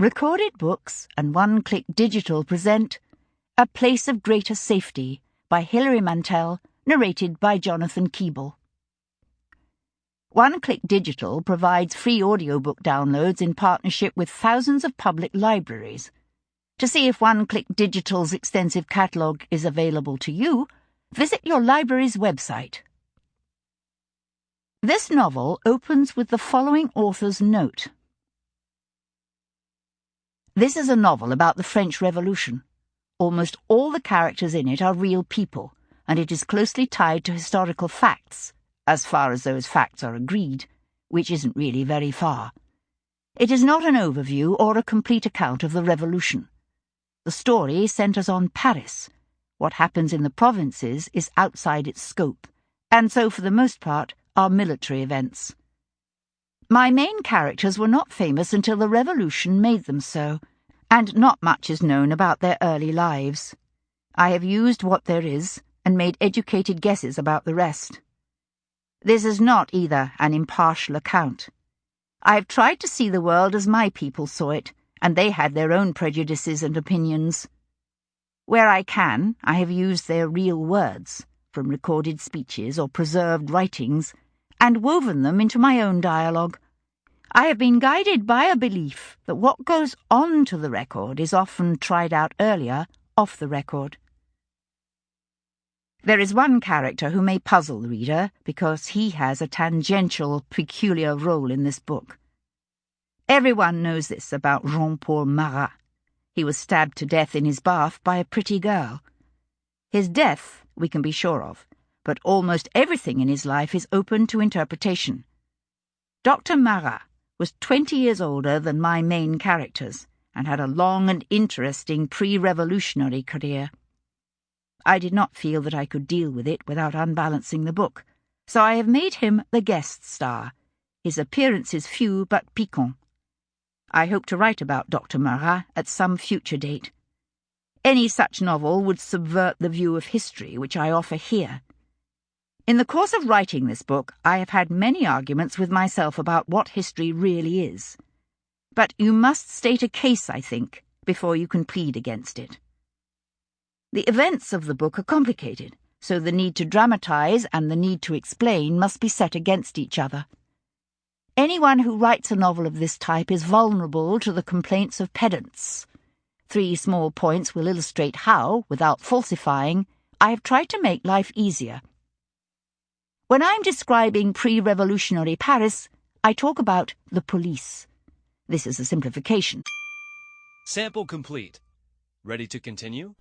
Recorded Books and One Click Digital present A Place of Greater Safety by Hilary Mantel, narrated by Jonathan Keeble. One Click Digital provides free audiobook downloads in partnership with thousands of public libraries. To see if One Click Digital's extensive catalogue is available to you, visit your library's website. This novel opens with the following author's note. This is a novel about the French Revolution. Almost all the characters in it are real people, and it is closely tied to historical facts, as far as those facts are agreed, which isn't really very far. It is not an overview or a complete account of the Revolution. The story centres on Paris. What happens in the provinces is outside its scope, and so, for the most part, are military events. My main characters were not famous until the Revolution made them so, and not much is known about their early lives. I have used what there is and made educated guesses about the rest. This is not either an impartial account. I have tried to see the world as my people saw it, and they had their own prejudices and opinions. Where I can, I have used their real words, from recorded speeches or preserved writings, and woven them into my own dialogue. I have been guided by a belief that what goes on to the record is often tried out earlier off the record. There is one character who may puzzle the reader because he has a tangential, peculiar role in this book. Everyone knows this about Jean Paul Marat. He was stabbed to death in his bath by a pretty girl. His death we can be sure of but almost everything in his life is open to interpretation. Dr. Marat was twenty years older than my main characters and had a long and interesting pre-revolutionary career. I did not feel that I could deal with it without unbalancing the book, so I have made him the guest star, his appearances few but piquant. I hope to write about Dr. Marat at some future date. Any such novel would subvert the view of history which I offer here in the course of writing this book, I have had many arguments with myself about what history really is. But you must state a case, I think, before you can plead against it. The events of the book are complicated, so the need to dramatize and the need to explain must be set against each other. Anyone who writes a novel of this type is vulnerable to the complaints of pedants. Three small points will illustrate how, without falsifying, I have tried to make life easier when I'm describing pre-revolutionary Paris, I talk about the police. This is a simplification. Sample complete. Ready to continue?